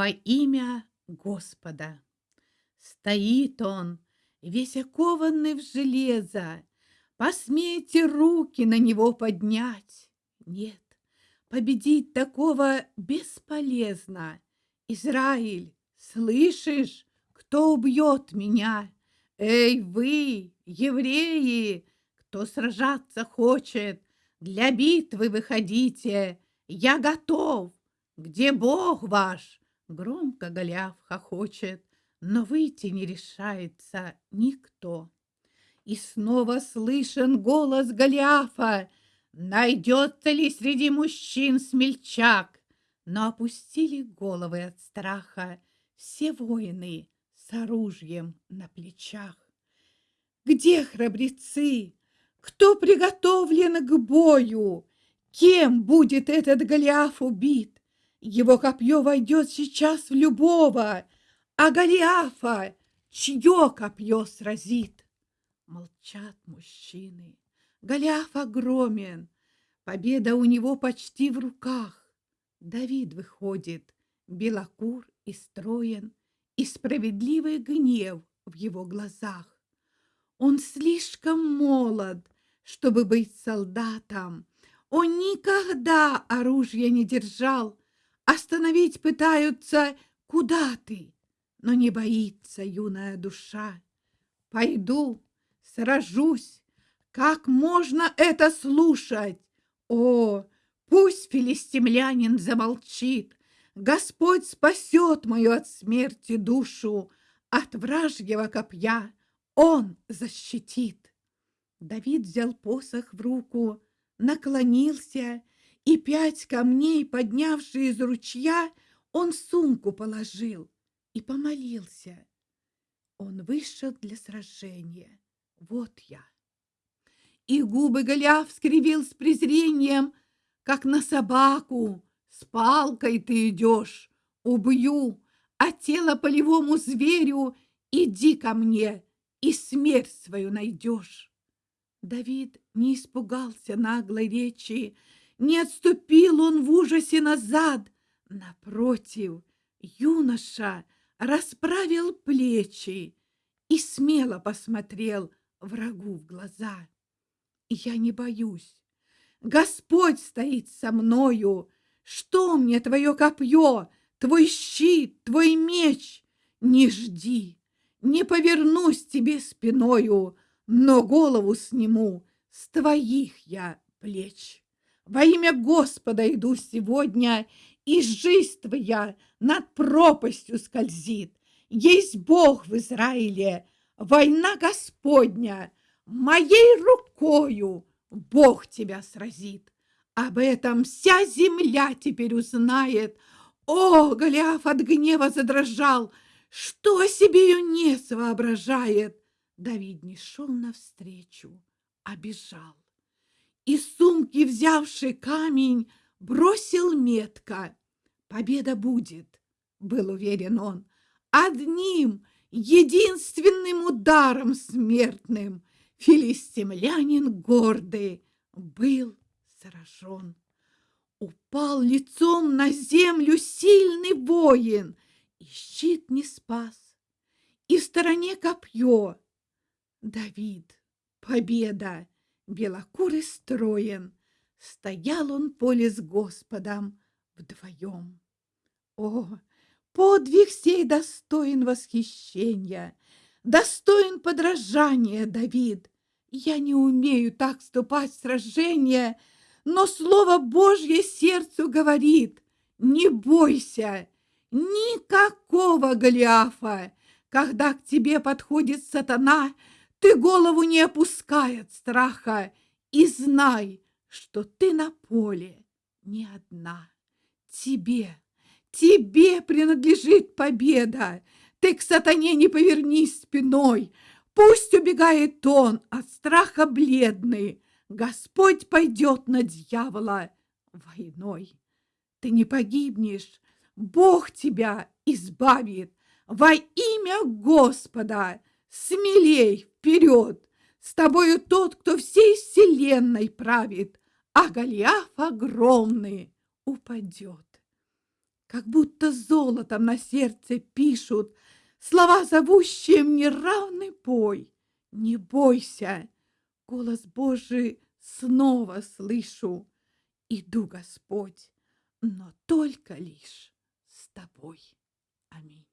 во имя Господа. Стоит он, весь окованный в железо, Посмейте руки на него поднять. Нет, победить такого бесполезно. Израиль, слышишь, кто убьет меня? Эй, вы, евреи, кто сражаться хочет, для битвы выходите, я готов. Где Бог ваш? Громко Голиаф хохочет, но выйти не решается никто. И снова слышен голос Голиафа. Найдется ли среди мужчин смельчак? Но опустили головы от страха все воины с оружием на плечах. Где храбрецы? Кто приготовлен к бою? Кем будет этот Голиаф убит? Его копье войдет сейчас в любого, а Голиафа чье копье сразит? Молчат мужчины. Голиаф огромен, победа у него почти в руках. Давид выходит, белокур и строен, и справедливый гнев в его глазах. Он слишком молод, чтобы быть солдатом. Он никогда оружия не держал. Остановить пытаются «Куда ты?» Но не боится юная душа. Пойду, сражусь. Как можно это слушать? О, пусть филистимлянин замолчит. Господь спасет мою от смерти душу, От вражьего копья Он защитит. Давид взял посох в руку, наклонился, И пять камней, поднявшие из ручья, Он сумку положил и помолился. Он вышел для сражения. Вот я. И губы Голиаф скривил с презрением, Как на собаку, с палкой ты идешь, Убью, а тело полевому зверю Иди ко мне, и смерть свою найдешь. Давид не испугался наглой речи, Не отступил он в ужасе назад. Напротив, юноша расправил плечи И смело посмотрел врагу в глаза. Я не боюсь. Господь стоит со мною. Что мне твое копье, твой щит, твой меч? Не жди, не повернусь тебе спиною, но голову сниму с твоих я плеч. Во имя Господа иду сегодня, и жизнь твоя над пропастью скользит. Есть Бог в Израиле, война Господня, моей рукою Бог тебя сразит. Об этом вся земля теперь узнает. О, Голиаф от гнева задрожал, что себе юнец воображает. Давид не шел навстречу, а бежал. Из сумки, взявший камень, бросил метко. Победа будет, был уверен он, одним единственным ударом смертным филистимлянин гордый был сражен. Упал лицом на землю сильный воин, и щит не спас, и в стороне копье. Давид, победа, белокурый строен, стоял он поле с Господом вдвоем. О, Подвиг сей достоин восхищения, достоин подражания, Давид. Я не умею так вступать в сражение, но Слово Божье сердцу говорит, не бойся, никакого Голиафа. Когда к тебе подходит сатана, ты голову не опускай от страха и знай, что ты на поле не одна. Тебе Тебе принадлежит победа. Ты к сатане не повернись спиной. Пусть убегает он от страха бледный. Господь пойдет на дьявола войной. Ты не погибнешь, Бог тебя избавит. Во имя Господа смелей вперед. С тобою тот, кто всей вселенной правит, а Голиаф огромный упадет. как будто золотом на сердце пишут Слова, зовущие мне равный бой. Не бойся, голос Божий снова слышу. Иду, Господь, но только лишь с тобой. Аминь.